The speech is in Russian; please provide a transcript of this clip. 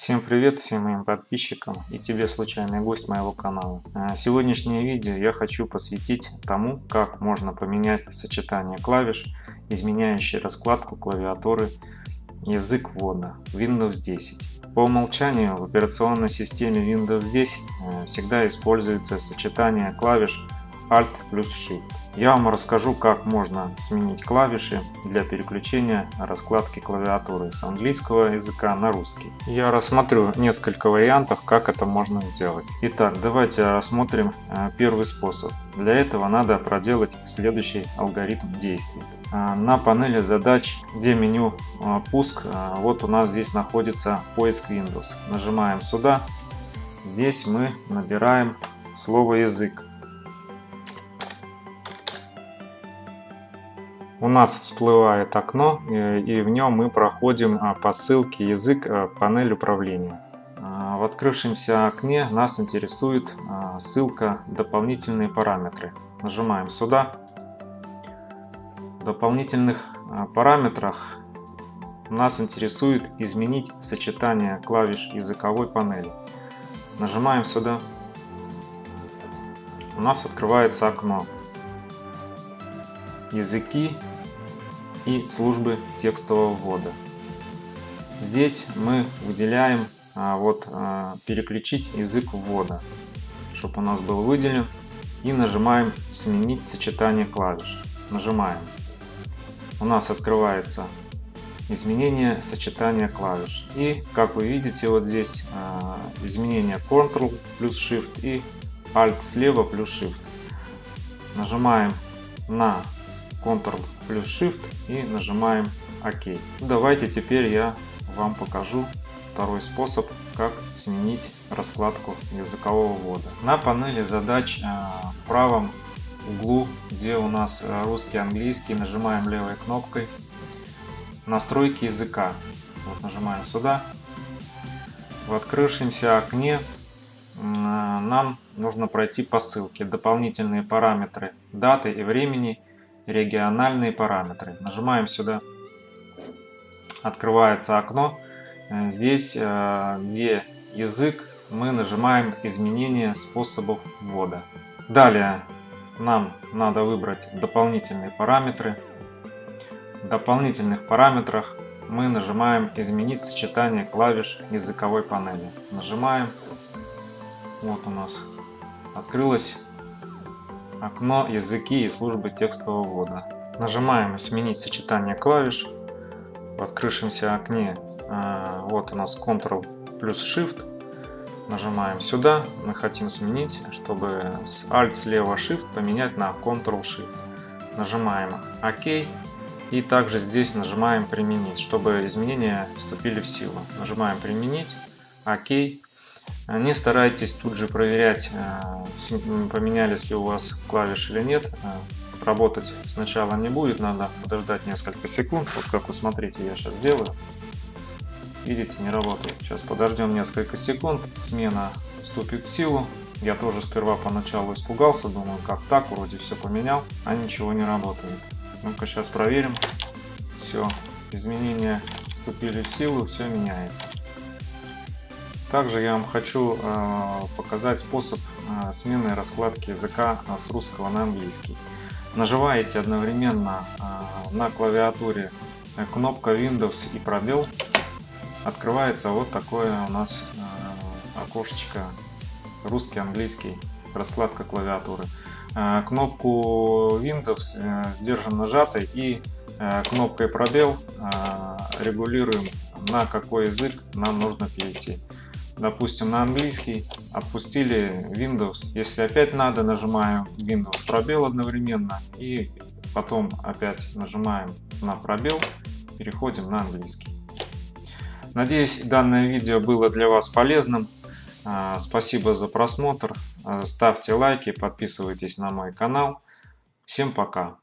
Всем привет всем моим подписчикам и тебе случайный гость моего канала. А, сегодняшнее видео я хочу посвятить тому, как можно поменять сочетание клавиш, изменяющие раскладку клавиатуры язык ввода Windows 10. По умолчанию в операционной системе Windows 10 а, всегда используется сочетание клавиш Alt плюс Shift. Я вам расскажу, как можно сменить клавиши для переключения раскладки клавиатуры с английского языка на русский. Я рассмотрю несколько вариантов, как это можно сделать. Итак, давайте рассмотрим э, первый способ. Для этого надо проделать следующий алгоритм действий. Э, на панели задач, где меню э, пуск, вот у нас здесь находится поиск Windows. Нажимаем сюда. Здесь мы набираем слово язык. У нас всплывает окно э, и в нем мы проходим а, по ссылке язык э, панель управления. А, в открывшемся окне нас интересует а, ссылка дополнительные параметры. Нажимаем сюда. В дополнительных параметрах нас интересует изменить сочетание клавиш языковой панели. Нажимаем сюда. У нас открывается окно языки и службы текстового ввода. Здесь мы выделяем а, вот а, переключить язык ввода, чтобы у нас был выделен. И нажимаем сменить сочетание клавиш. Нажимаем. У нас открывается изменение сочетания клавиш. И как вы видите вот здесь а, изменение Ctrl плюс Shift и Alt слева плюс Shift. Нажимаем на Ctrl плюс Shift и нажимаем ОК. Давайте теперь я вам покажу второй способ, как сменить раскладку языкового ввода. На панели задач э, в правом углу, где у нас э, русский, английский, нажимаем левой кнопкой настройки языка. Вот нажимаем сюда. В открывшемся окне э, нам нужно пройти по ссылке дополнительные параметры даты и времени региональные параметры. Нажимаем сюда. Открывается окно. Э, здесь, э, где язык, мы нажимаем изменение способов ввода. Далее нам надо выбрать дополнительные параметры. В дополнительных параметрах мы нажимаем изменить сочетание клавиш языковой панели. Нажимаем. Вот у нас открылось окно «Языки и службы текстового ввода». Нажимаем «Сменить сочетание клавиш». В открывшемся окне а, вот у нас Ctrl плюс Shift. Нажимаем сюда. Мы хотим сменить, чтобы с Alt слева Shift поменять на Ctrl Shift. Нажимаем ОК. И также здесь нажимаем «Применить», чтобы изменения вступили в силу. Нажимаем «Применить», «Ок». Не старайтесь тут же проверять, э, поменялись ли у вас клавиши или нет. Э, работать сначала не будет, надо подождать несколько секунд. Вот как вы смотрите, я сейчас сделаю. Видите, не работает. Сейчас подождем несколько секунд, смена вступит в силу. Я тоже сперва поначалу испугался, думаю, как так, вроде все поменял, а ничего не работает. Ну-ка сейчас проверим. Все, изменения вступили в силу, все меняется. Также я вам хочу э, показать способ э, смены раскладки языка э, с русского на английский. Нажимаете одновременно на клавиатуре кнопка Windows и пробел. Открывается вот такое у нас окошечко русский-английский, раскладка клавиатуры. Кнопку Windows держим нажатой и кнопкой пробел регулируем на какой язык нам нужно перейти допустим, на английский, отпустили Windows. Если опять надо, нажимаем Windows пробел одновременно и потом опять нажимаем на пробел, переходим на английский. Надеюсь, данное видео было для вас полезным. А, спасибо за просмотр. А, ставьте лайки, подписывайтесь на мой канал. Всем пока!